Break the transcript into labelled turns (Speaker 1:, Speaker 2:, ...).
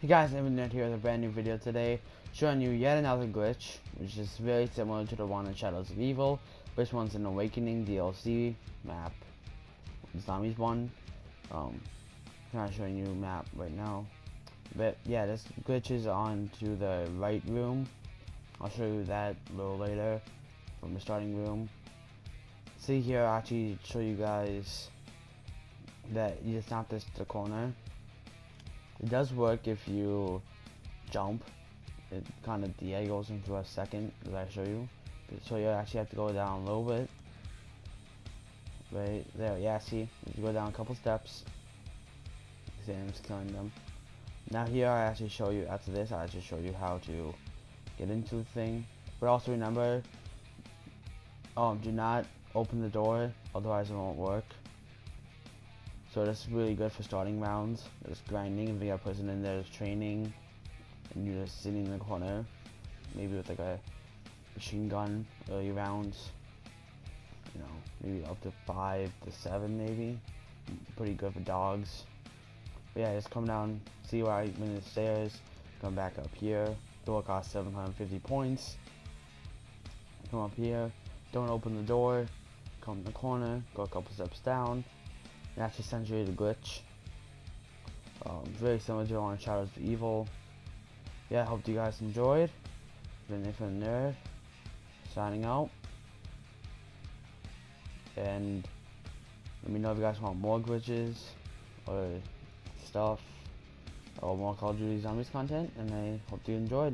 Speaker 1: Hey guys, Nerd here with a brand new video today, showing you yet another glitch, which is very similar to the one in Shadows of Evil. which one's an Awakening DLC map, Zombies one. Um, I'm not showing you map right now, but yeah, this glitch is on to the right room. I'll show you that a little later from the starting room. See here, I'll actually show you guys that you just snap this to the corner it does work if you jump. It kind of diagos into a second, as I show you. So you actually have to go down a little bit. Right there, yeah, see? You go down a couple steps. See, I'm just killing them. Now here I actually show you, after this, I actually show you how to get into the thing. But also remember, um, do not open the door, otherwise it won't work. So that's really good for starting rounds. Just grinding, if you got a person in there that's training, and you're just sitting in the corner, maybe with like a machine gun early rounds. You know, maybe up to five to seven, maybe. Pretty good for dogs. But yeah, just come down, see where I'm in the stairs, come back up here. Door costs 750 points. Come up here, don't open the door, come in the corner, go a couple steps down, actually sends you the glitch. Um, very similar to on Shadows of Evil. Yeah, I hope you guys enjoyed. Been Infinite Nerd, signing out. And let me know if you guys want more glitches or stuff or more Call of Duty Zombies content. And I hope you enjoyed.